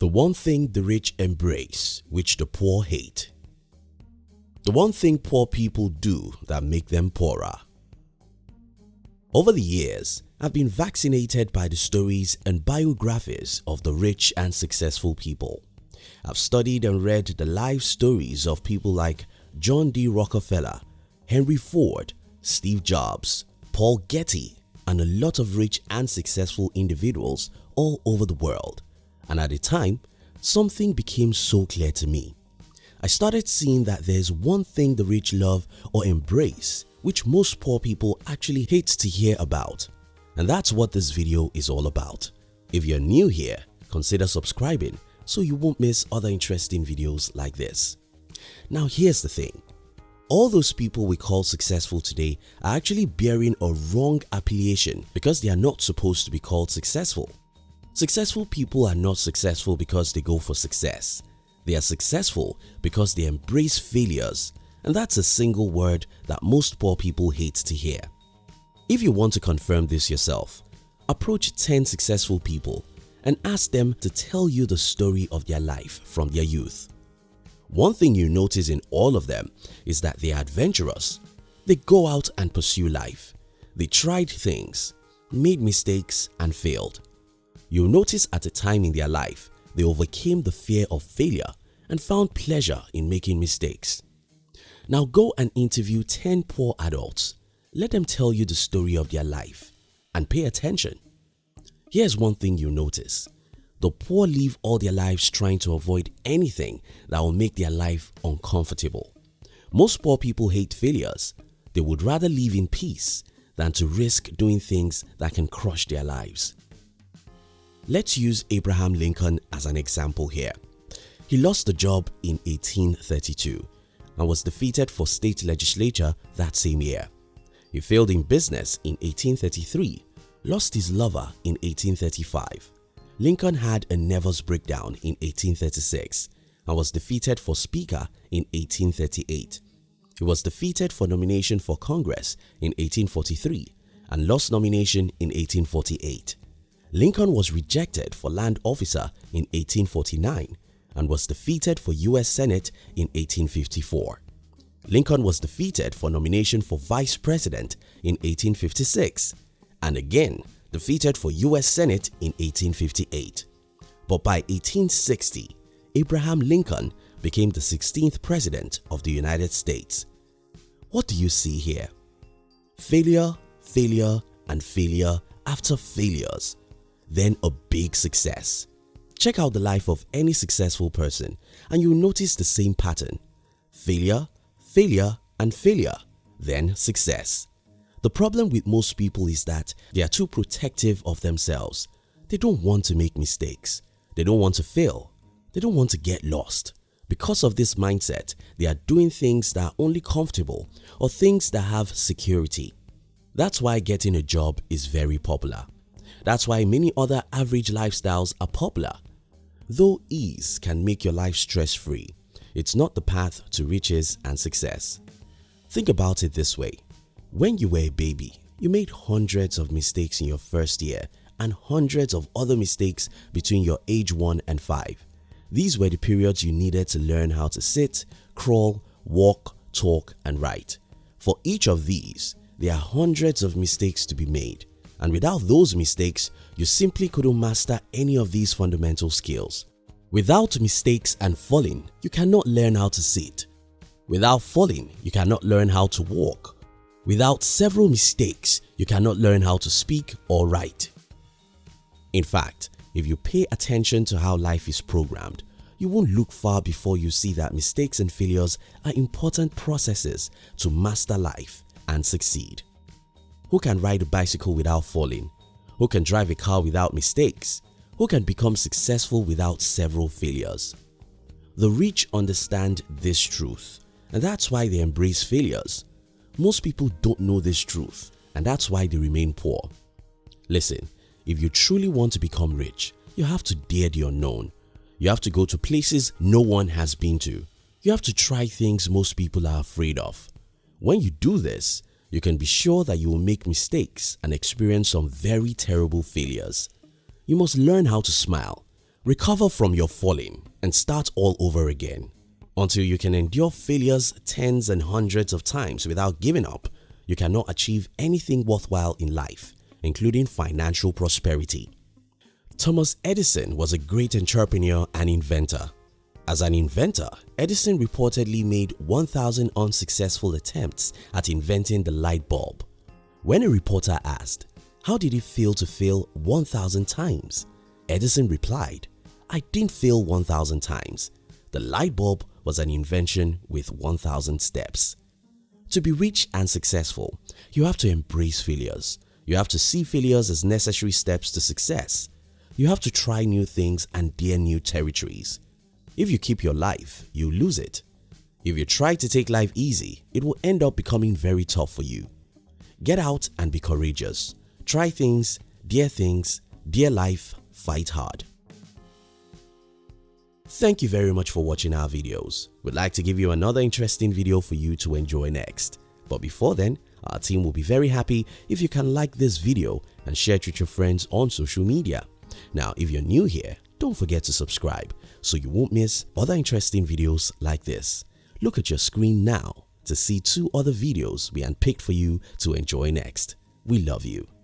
The one thing the rich embrace which the poor hate. The one thing poor people do that make them poorer. Over the years, I've been vaccinated by the stories and biographies of the rich and successful people. I've studied and read the life stories of people like John D. Rockefeller, Henry Ford, Steve Jobs, Paul Getty and a lot of rich and successful individuals all over the world. And at the time, something became so clear to me. I started seeing that there's one thing the rich love or embrace which most poor people actually hate to hear about. And that's what this video is all about. If you're new here, consider subscribing so you won't miss other interesting videos like this. Now here's the thing. All those people we call successful today are actually bearing a wrong appellation because they are not supposed to be called successful. Successful people are not successful because they go for success. They are successful because they embrace failures and that's a single word that most poor people hate to hear. If you want to confirm this yourself, approach 10 successful people and ask them to tell you the story of their life from their youth. One thing you notice in all of them is that they are adventurous. They go out and pursue life. They tried things, made mistakes and failed. You'll notice at a time in their life they overcame the fear of failure and found pleasure in making mistakes. Now go and interview 10 poor adults. Let them tell you the story of their life and pay attention. Here's one thing you'll notice. The poor live all their lives trying to avoid anything that will make their life uncomfortable. Most poor people hate failures. They would rather live in peace than to risk doing things that can crush their lives. Let's use Abraham Lincoln as an example here. He lost the job in 1832 and was defeated for state legislature that same year. He failed in business in 1833, lost his lover in 1835. Lincoln had a nervous breakdown in 1836 and was defeated for speaker in 1838. He was defeated for nomination for Congress in 1843 and lost nomination in 1848. Lincoln was rejected for land officer in 1849 and was defeated for US Senate in 1854. Lincoln was defeated for nomination for Vice President in 1856 and again defeated for US Senate in 1858. But by 1860, Abraham Lincoln became the 16th President of the United States. What do you see here? Failure, failure and failure after failures, then a big success. Check out the life of any successful person and you'll notice the same pattern. Failure, failure and failure, then success. The problem with most people is that they are too protective of themselves. They don't want to make mistakes. They don't want to fail. They don't want to get lost. Because of this mindset, they are doing things that are only comfortable or things that have security. That's why getting a job is very popular. That's why many other average lifestyles are popular Though ease can make your life stress-free, it's not the path to riches and success. Think about it this way. When you were a baby, you made hundreds of mistakes in your first year and hundreds of other mistakes between your age 1 and 5. These were the periods you needed to learn how to sit, crawl, walk, talk and write. For each of these, there are hundreds of mistakes to be made and without those mistakes, you simply couldn't master any of these fundamental skills. Without mistakes and falling, you cannot learn how to sit. Without falling, you cannot learn how to walk. Without several mistakes, you cannot learn how to speak or write. In fact, if you pay attention to how life is programmed, you won't look far before you see that mistakes and failures are important processes to master life and succeed. Who can ride a bicycle without falling? Who can drive a car without mistakes? Who can become successful without several failures? The rich understand this truth and that's why they embrace failures. Most people don't know this truth and that's why they remain poor. Listen, if you truly want to become rich, you have to dare the unknown. You have to go to places no one has been to. You have to try things most people are afraid of. When you do this, you can be sure that you will make mistakes and experience some very terrible failures. You must learn how to smile, Recover from your falling and start all over again. Until you can endure failures tens and hundreds of times without giving up, you cannot achieve anything worthwhile in life, including financial prosperity. Thomas Edison was a great entrepreneur and inventor. As an inventor, Edison reportedly made 1,000 unsuccessful attempts at inventing the light bulb. When a reporter asked, how did it feel to fail 1,000 times? Edison replied, I didn't fail 1,000 times. The light bulb was an invention with 1,000 steps. To be rich and successful, you have to embrace failures. You have to see failures as necessary steps to success. You have to try new things and dare new territories. If you keep your life, you lose it. If you try to take life easy, it will end up becoming very tough for you. Get out and be courageous. Try things, dare things, dare life, fight hard. Thank you very much for watching our videos. We'd like to give you another interesting video for you to enjoy next. But before then, our team will be very happy if you can like this video and share it with your friends on social media. Now, if you're new here, don't forget to subscribe so you won't miss other interesting videos like this. Look at your screen now to see two other videos we handpicked for you to enjoy next. We love you.